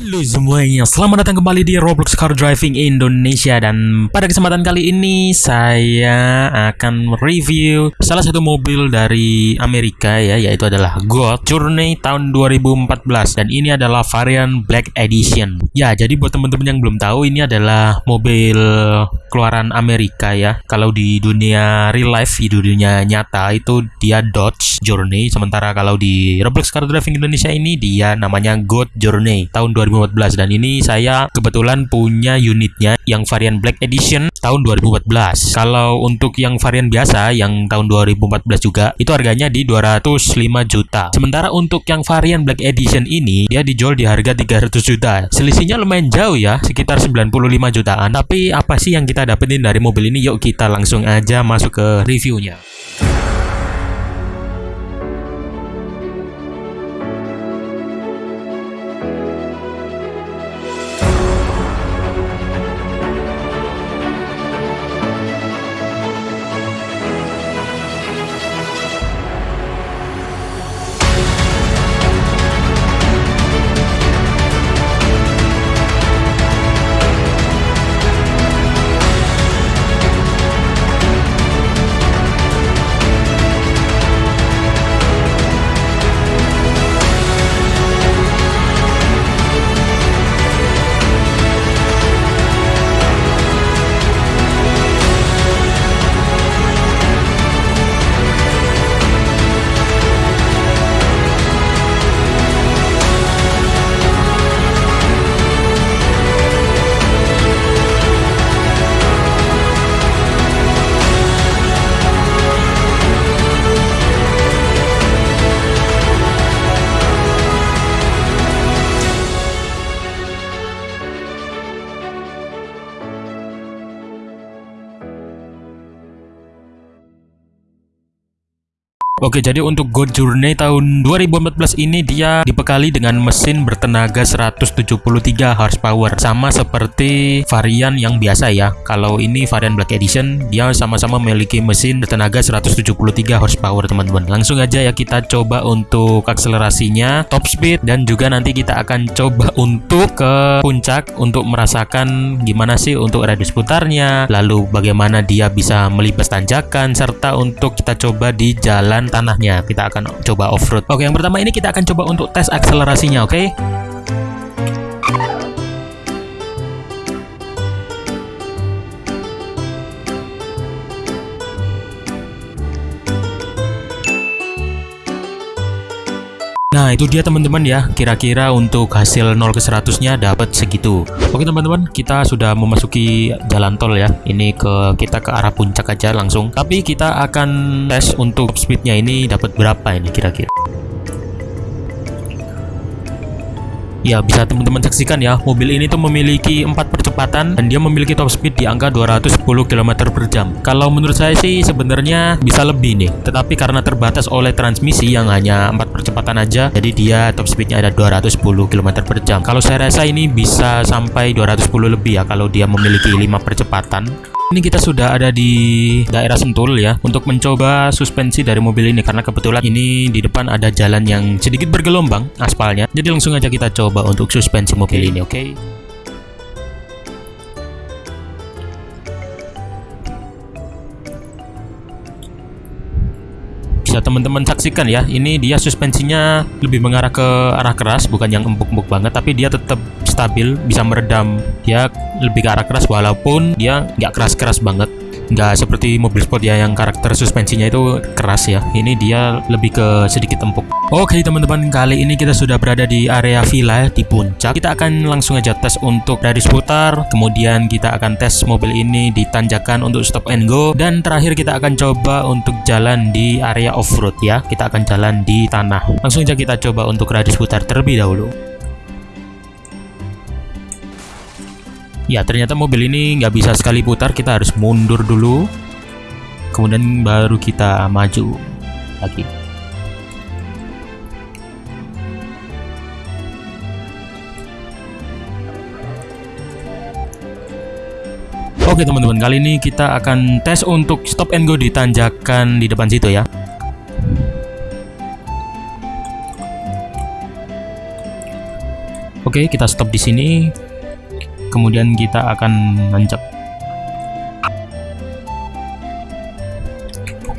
Halo semuanya, selamat datang kembali di Roblox Car Driving Indonesia Dan pada kesempatan kali ini saya akan review salah satu mobil dari Amerika ya Yaitu adalah God Journey tahun 2014 Dan ini adalah varian Black Edition. Ya, jadi buat teman-teman yang belum tahu ini adalah mobil keluaran Amerika ya. Kalau di dunia real life, di dunia nyata itu dia Dodge Journey Sementara kalau di Roblox Car Driving Indonesia ini dia namanya God Journey tahun 2014 2014 dan ini saya kebetulan punya unitnya yang varian Black Edition tahun 2014. Kalau untuk yang varian biasa yang tahun 2014 juga itu harganya di 205 juta. Sementara untuk yang varian Black Edition ini dia dijual di harga 300 juta. Selisihnya lumayan jauh ya, sekitar 95 jutaan. Tapi apa sih yang kita dapetin dari mobil ini? Yuk kita langsung aja masuk ke reviewnya. Oke, jadi untuk Go Journey tahun 2014 ini dia dibekali dengan mesin bertenaga 173 horsepower, sama seperti varian yang biasa ya. Kalau ini varian Black Edition, dia sama-sama memiliki mesin bertenaga 173 horsepower, teman-teman. Langsung aja ya kita coba untuk akselerasinya, top speed dan juga nanti kita akan coba untuk ke puncak untuk merasakan gimana sih untuk radius putarnya, lalu bagaimana dia bisa melibas tanjakan serta untuk kita coba di jalan tanahnya. Kita akan coba off-road. Oke, yang pertama ini kita akan coba untuk tes akselerasinya, oke? Nah itu dia teman-teman ya. Kira-kira untuk hasil 0 ke 100 nya dapat segitu. Oke teman-teman kita sudah memasuki jalan tol ya. Ini ke kita ke arah puncak aja langsung. Tapi kita akan tes untuk speednya ini dapat berapa ini kira-kira? Ya bisa teman-teman saksikan ya. Mobil ini tuh memiliki 4% kecepatan dan dia memiliki top speed di angka 210 km per jam. Kalau menurut saya sih sebenarnya bisa lebih nih. Tetapi karena terbatas oleh transmisi yang hanya 4 percepatan aja jadi dia top speednya ada 210 km per jam. Kalau saya rasa ini bisa sampai 210 lebih ya kalau dia memiliki 5 percepatan. Ini kita sudah ada di daerah Sentul ya untuk mencoba suspensi dari mobil ini. Karena kebetulan ini di depan ada jalan yang sedikit bergelombang aspalnya. Jadi langsung aja kita coba untuk suspensi mobil ini oke? okay? Bisa teman-teman saksikan ya. Ini dia suspensinya lebih mengarah ke arah keras bukan yang empuk-empuk banget tapi dia tetap stabil bisa meredam. Dia lebih ke arah keras walaupun dia nggak keras-keras banget nggak seperti mobil sport ya yang karakter suspensinya itu keras ya. Ini dia lebih ke sedikit empuk. Oke teman-teman kali ini kita sudah berada di area villa di puncak. Kita akan langsung aja tes untuk dari putar kemudian kita akan tes mobil ini di tanjakan untuk stop and go. Dan terakhir kita akan coba untuk jalan di area off-road ya. Kita akan jalan di tanah. Langsung aja kita coba untuk radius putar terlebih dahulu Ya ternyata mobil ini nggak bisa sekali putar. Kita harus mundur dulu. Kemudian baru kita maju lagi. Oke teman-teman, kali ini kita akan tes untuk stop and go di tanjakan di depan situ ya. Oke, kita stop di sini. Kemudian kita akan nanjak.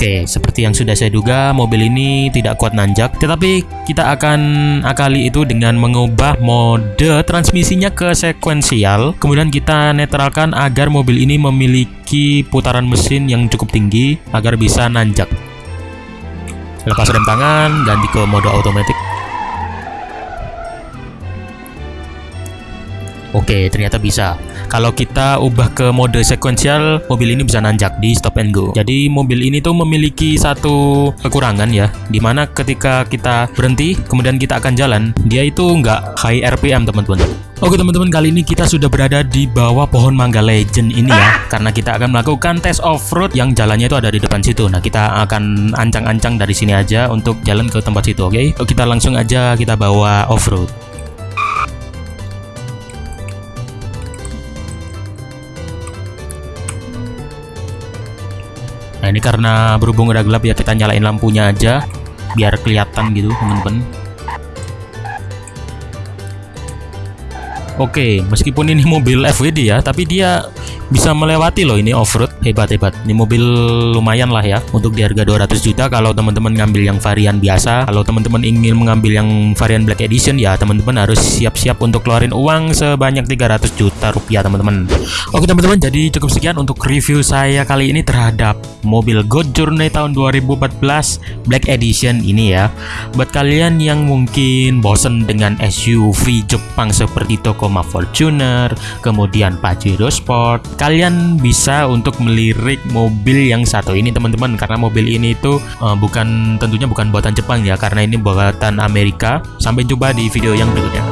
Oke, seperti yang sudah saya duga, mobil ini tidak kuat nanjak, tetapi kita akan akali itu dengan mengubah mode transmisinya ke sekuensial. Kemudian kita netralkan agar mobil ini memiliki putaran mesin yang cukup tinggi agar bisa nanjak. Lepas rem tangan, ganti ke mode otomatis. Oke, ternyata bisa. Kalau kita ubah ke mode sekuensial, mobil ini bisa nanjak di stop and go. Jadi mobil ini tuh memiliki satu kekurangan ya, di mana ketika kita berhenti, kemudian kita akan jalan, dia itu nggak high RPM teman-teman. Oke teman-teman, kali ini kita sudah berada di bawah pohon mangga legend ini ya, karena kita akan melakukan tes off-road yang jalannya itu ada di depan situ. Nah, kita akan ancang-ancang dari sini aja untuk jalan ke tempat situ, oke? Kita langsung aja kita bawa off-road. Ini karena berhubung udah gelap ya kita nyalain lampunya aja biar kelihatan gitu teman-teman. Oke, meskipun ini mobil FWD ya, tapi dia bisa melewati loh ini off-road. Hebat-hebat. Ini mobil lumayan lah ya untuk di harga 200 juta kalau teman-teman ngambil yang varian biasa. Kalau teman-teman ingin mengambil yang varian Black Edition ya teman-teman harus siap-siap untuk keluarin uang sebanyak 300 juta rupiah teman-teman. Oke teman-teman, jadi cukup sekian untuk review saya kali ini terhadap mobil God Journey tahun 2014 Black Edition ini ya. Buat kalian yang mungkin bosen dengan SUV Jepang seperti Tacoma Fortuner, kemudian Pajero Sport, kalian bisa untuk melirik mobil yang satu ini teman-teman karena mobil ini itu uh, bukan tentunya bukan buatan Jepang ya karena ini buatan Amerika. Sampai jumpa di video yang berikutnya.